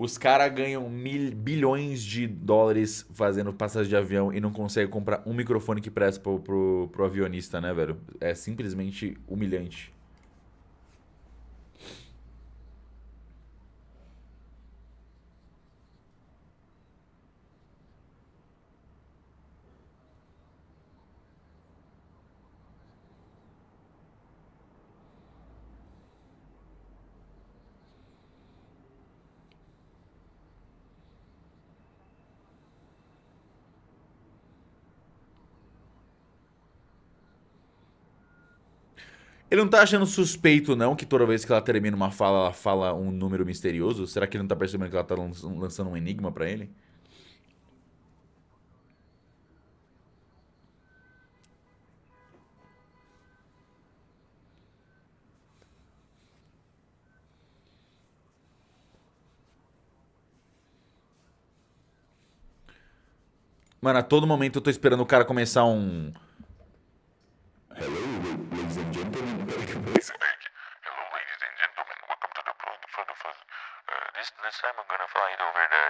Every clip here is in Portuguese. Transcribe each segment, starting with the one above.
Os caras ganham mil, bilhões de dólares fazendo passagem de avião e não conseguem comprar um microfone que presta pro, pro, pro avionista, né, velho? É simplesmente humilhante. Ele não tá achando suspeito, não, que toda vez que ela termina uma fala, ela fala um número misterioso? Será que ele não tá percebendo que ela tá lançando um enigma pra ele? Mano, a todo momento eu tô esperando o cara começar um... ladies and gentlemen. Hello, ladies and gentlemen. Welcome to the Blood for the Fuzz. Uh, this, this time I'm gonna fly it over the...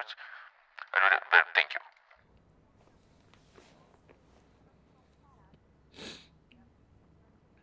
I don't but thank you.